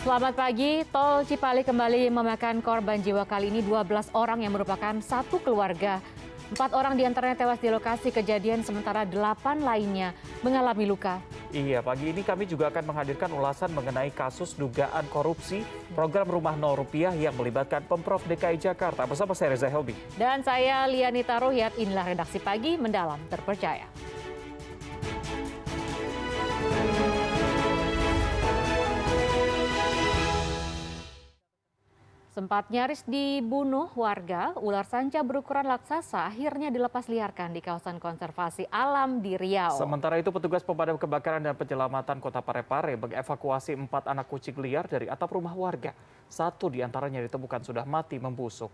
Selamat pagi, Tol Cipali kembali memakan korban jiwa kali ini 12 orang yang merupakan satu keluarga. Empat orang di antaranya tewas di lokasi kejadian, sementara delapan lainnya mengalami luka. Iya, pagi ini kami juga akan menghadirkan ulasan mengenai kasus dugaan korupsi program Rumah Nol Rupiah yang melibatkan Pemprov DKI Jakarta bersama saya Reza Helbi. Dan saya Lianita Rohyat, inilah redaksi pagi mendalam terpercaya. Sempat nyaris dibunuh warga, ular sanca berukuran raksasa akhirnya dilepas liarkan di kawasan konservasi alam di Riau. Sementara itu petugas pemadam kebakaran dan penyelamatan kota Parepare mengevakuasi empat anak kucing liar dari atap rumah warga. Satu di antaranya ditemukan sudah mati membusuk.